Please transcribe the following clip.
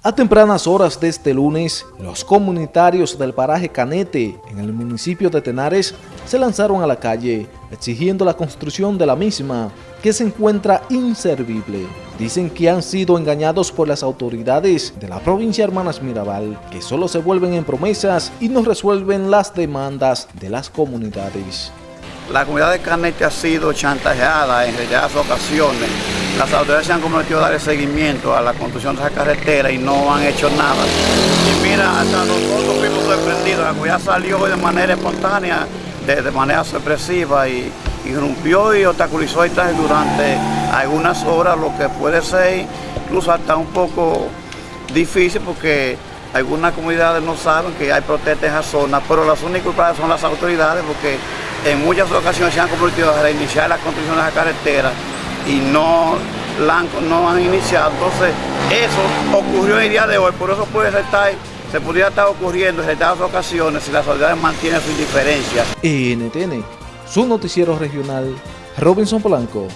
A tempranas horas de este lunes, los comunitarios del paraje Canete, en el municipio de Tenares, se lanzaron a la calle, exigiendo la construcción de la misma, que se encuentra inservible. Dicen que han sido engañados por las autoridades de la provincia Hermanas Mirabal, que solo se vuelven en promesas y no resuelven las demandas de las comunidades. La comunidad de Canete ha sido chantajeada en reiteradas ocasiones. Las autoridades se han comprometido a dar seguimiento a la construcción de esa carretera y no han hecho nada. Y mira, hasta nosotros fuimos sorprendidos. La comunidad salió de manera espontánea, de, manera sorpresiva y, irrumpió y obstaculizó el durante algunas horas, lo que puede ser incluso hasta un poco difícil porque algunas comunidades no saben que hay protestas en esa zona, pero las únicas culpables son las autoridades porque en muchas ocasiones se han comprometido a reiniciar la construcción de la carretera y no la han, no han iniciado. Entonces, eso ocurrió el día de hoy, por eso puede estar, se podría estar ocurriendo en estas ocasiones si las autoridades mantienen su indiferencia. NTN, su noticiero regional, Robinson Polanco.